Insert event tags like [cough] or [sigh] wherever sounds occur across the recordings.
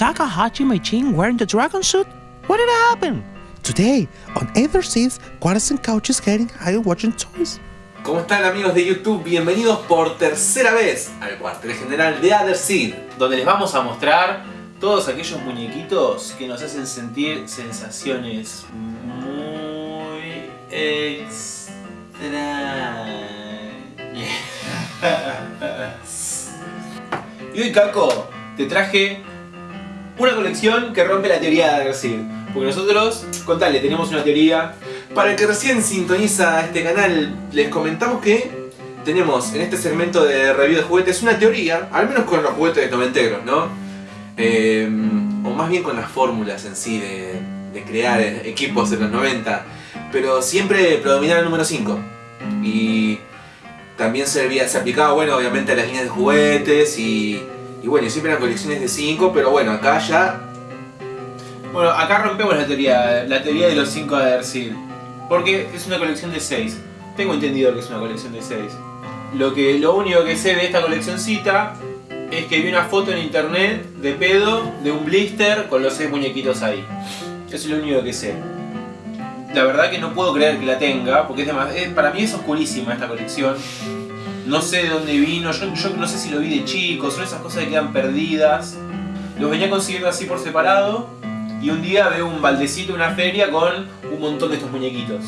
Takahashi Meichin wearing the dragon suit? What did happen? Today, on Either Seas, Quarters and Couches getting high watching toys. ¿Cómo están amigos de YouTube? Bienvenidos por tercera vez al cuartel general de Other Seed. donde les vamos a mostrar todos aquellos muñequitos que nos hacen sentir sensaciones muy extrañas. [laughs] y hoy, Caco, te traje una colección que rompe la teoría de Adderseed. Porque nosotros, contale, tenemos una teoría Para el que recién sintoniza este canal, les comentamos que tenemos en este segmento de review de juguetes una teoría, al menos con los juguetes noventeros, ¿no? Eh, o más bien con las fórmulas en sí de, de crear equipos de los 90, pero siempre predominaba el número 5. Y también servía, se aplicaba, bueno, obviamente a las líneas de juguetes y, y bueno, siempre eran colecciones de 5, pero bueno, acá ya Bueno, acá rompemos la teoría, la teoría de los 5 de Adderseed. Porque es una colección de 6. Tengo entendido que es una colección de 6. Lo, que, lo único que sé de esta coleccioncita es que vi una foto en internet de pedo de un blister con los 6 muñequitos ahí. Eso es lo único que sé. La verdad que no puedo creer que la tenga, porque es demas- eh, para mí es oscurísima esta colección. No sé de dónde vino, yo, no sé si lo vi de chico, son esas cosas que quedan perdidas. Los venía consiguiendo así por separado y un día veo un baldecito en una feria con un montón de estos muñequitos.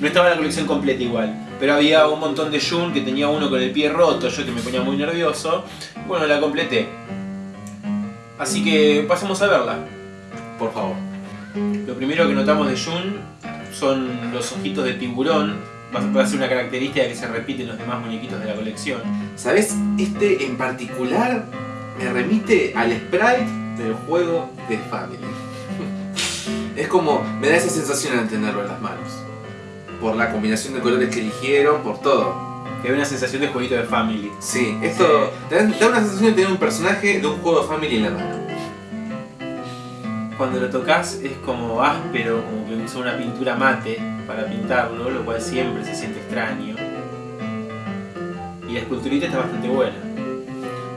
No estaba la colección completa igual, pero había un montón de Jun que tenía uno con el pie roto, yo que me ponía muy nervioso. Bueno, la completé. Así que pasemos a verla. por favor. Lo primero que notamos de Jun son los ojitos de tiburón. Va a- ser una característica que se repite en los demás muñequitos de la colección. ¿Sabes? Este en particular me remite al sprite del juego de Family. [laughs] es como, me da esa sensación al tenerlo en las manos. Por la combinación de colores que eligieron, por todo. Que da una sensación de jueguito de family. Sí, esto te da, te da una sensación de tener un personaje de un juego de Family en la mano. Cuando lo tocas es como áspero, como que usa una pintura mate para pintarlo, lo cual siempre se siente extraño. Y la esculturita está bastante buena.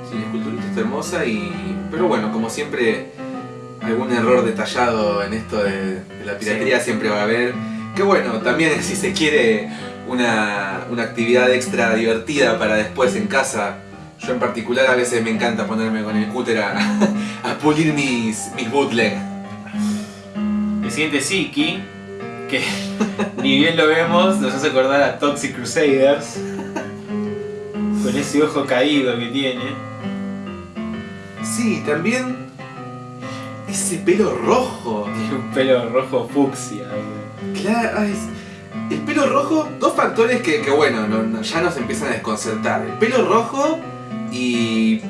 Sí, la esculturita está hermosa y... Pero bueno, como siempre, algún error detallado en esto de, de la piratería siempre va a haber. Que bueno, también [laughs] si se quiere una, una actividad extra divertida para después en casa. Yo en particular a veces me encanta ponerme con el cúter a, [laughs] a pulir mis, mis bootleg. El siguiente es Iki, que [laughs] ni bien lo vemos, nos hace acordar a Toxic Crusaders. Con ese ojo caído que tiene. Sí, también ese pelo rojo. Tiene [laughs] un pelo rojo fucsia. Claro, es- el pelo rojo, dos factores que, que bueno, no- no- ya nos empiezan a desconcertar. El pelo rojo y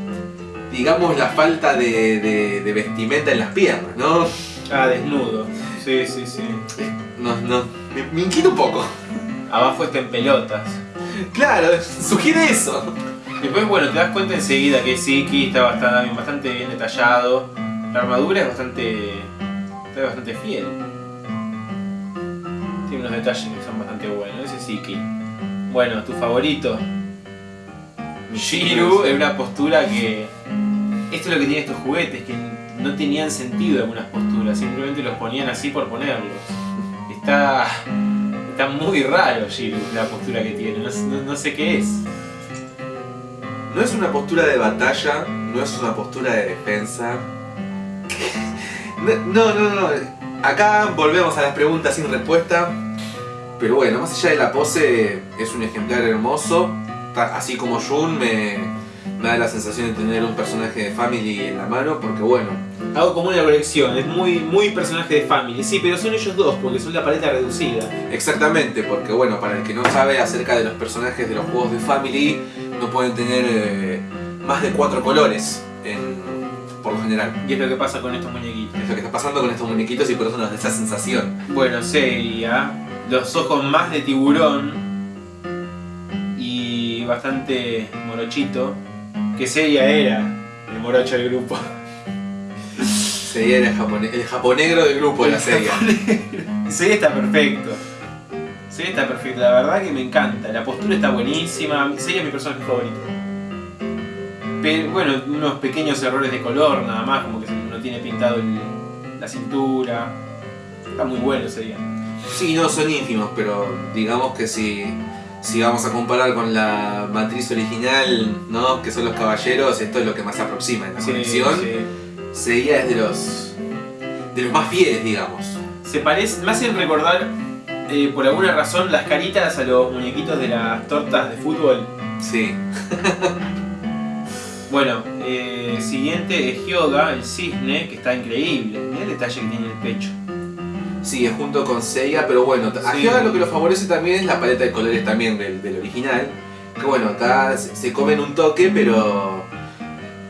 digamos la falta de, de- de vestimenta en las piernas, ¿no? Ah, desnudo. Sí, sí, sí. No, no, me, me inquieta un poco. Abajo está en pelotas. Claro, sugiere eso. Después, bueno, te das cuenta enseguida que Siki está bastante, bastante bien detallado. La armadura es bastante. está bastante fiel. Tiene unos detalles que son bastante buenos. Ese es Siki. Bueno, tu favorito. Shiru en una postura que. Esto es lo que tienen estos juguetes, que no tenían sentido algunas posturas, simplemente los ponían así por ponerlos. Está. Está muy raro Shiru, la postura que tiene, no, no- no sé qué es. No es una postura de batalla, no es una postura de defensa. [laughs] No, no, no. Acá volvemos a las preguntas sin respuesta. Pero bueno, más allá de la pose, es un ejemplar hermoso. Así como Jun me, me da la sensación de tener un personaje de Family en la mano, porque bueno, Algo como una colección, es muy, muy personaje de Family, sí, pero son ellos dos, porque son la paleta reducida. exactamente, porque bueno, para el que no sabe acerca de los personajes de los juegos de Family, no pueden tener eh, más de cuatro colores en- por lo general. Y es lo que pasa con estos muñequitos. Es lo que está pasando con estos muñequitos y por eso nos da esa sensación. Bueno, seria, los ojos más de tiburón y bastante morochito, que seria era el morocho del grupo. Sería el, japone- el japonegro del grupo de la serie. Seria está perfecto. Seria está perfecto, la verdad que me encanta. La postura está buenísima. Seria es mi personaje favorito. Pero bueno, unos pequeños errores de color nada más, como que no tiene pintado el- la cintura. Está muy bueno ese día. Sí, no son ínfimos, pero digamos que si, si vamos a comparar con la matriz original, ¿no? Que son los caballeros, esto es lo que más se aproxima en la Sí, sí. Sería es de los de los más fieles, digamos. Se parece, me hacen recordar eh, por alguna razón las caritas a los muñequitos de las tortas de fútbol. Sí. [laughs] Bueno, eh, siguiente es Hyoga, el cisne, que está increíble. El detalle que tiene en el pecho. Sí, es junto con Seiya, pero bueno, a Sí. Hyoga lo que lo favorece también es la paleta de colores también del, del original. Que bueno, acá se comen un toque, pero.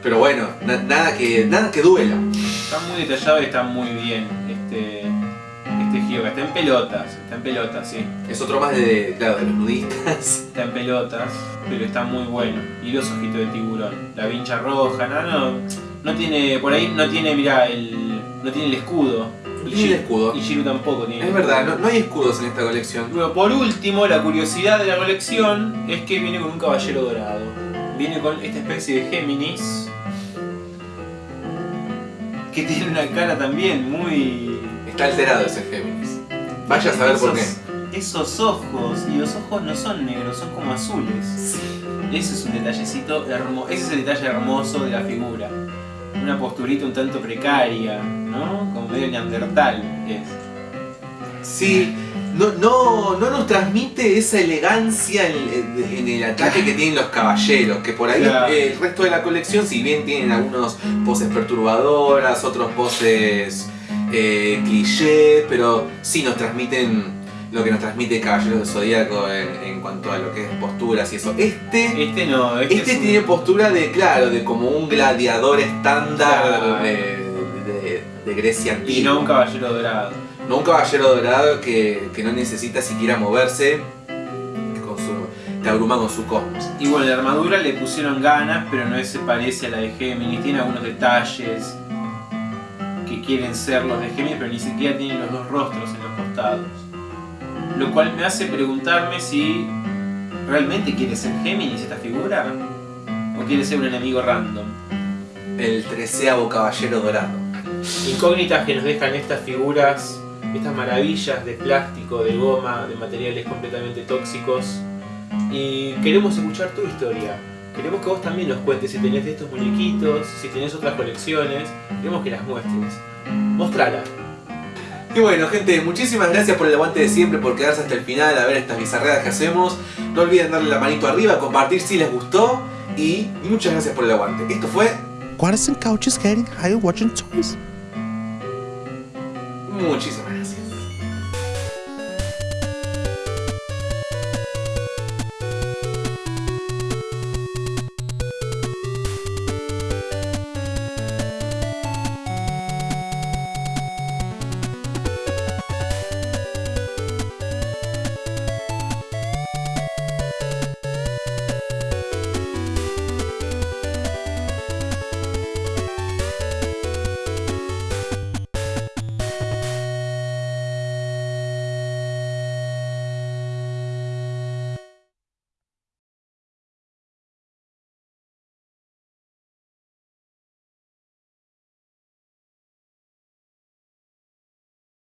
Pero bueno, na- nada, que, nada que duela. Está muy detallado y está muy bien este, este Hyoga. Está en pelotas, está en pelotas, sí. Es otro más de, claro, de los nudistas. [laughs] Está en pelotas, pero está muy bueno. Y los ojitos de tiburón. La vincha roja, no, no. No tiene, por ahí no tiene, mirá, el, no tiene el escudo. Y tiene el escudo. Y Shiro tampoco tiene. Es verdad, no, no hay escudos en esta colección. Bueno, por último, la curiosidad de la colección es que viene con un caballero dorado. Viene con esta especie de Géminis. Que tiene una cara también muy. Está alterado ese Géminis. Vaya a saber por qué. Esos- ojos, y los ojos no son negros, son como azules. Ese es un detallecito hermoso. Ese es el detalle hermoso de la figura. Una posturita un tanto precaria, ¿no? Como medio neandertal es. Sí, no, no, no nos transmite esa elegancia en, en el ataque que tienen los caballeros, que por ahí Claro. eh, el resto de la colección, si bien tienen algunos poses perturbadoras, otros poses eh, clichés, pero sí nos transmiten lo que nos transmite Caballeros del Zodíaco en, en cuanto a lo que es posturas y eso. Este, Este no, este, este es un- tiene postura de, claro, de como un gladiador estándar Claro. de, de- de Grecia antigua. Y no un caballero dorado. No un caballero dorado que, que no necesita siquiera moverse, con su, te abruma con su cosmos. Y bueno, la armadura le pusieron ganas, pero no se parece a la de Géminis. Tiene algunos detalles que quieren ser los de Géminis, pero ni siquiera tienen los dos rostros en los costados. Lo cual me hace preguntarme si realmente quiere ser Géminis esta figura o quiere ser un enemigo random. El treceavo caballero dorado. Incógnitas que nos dejan estas figuras, estas maravillas de plástico, de goma, de materiales completamente tóxicos. Y queremos escuchar tu historia. Queremos que vos también nos cuentes si tenés de estos muñequitos, si tenés otras colecciones. Queremos que las muestres. Mostrala. Y bueno, gente, muchísimas gracias por el aguante de siempre, por quedarse hasta el final a ver estas bizarreadas que hacemos. No olviden darle la manito arriba, compartir si les gustó. Y muchas gracias por el aguante. Esto fue What is in couches getting high watching toys? muchísimas gracias.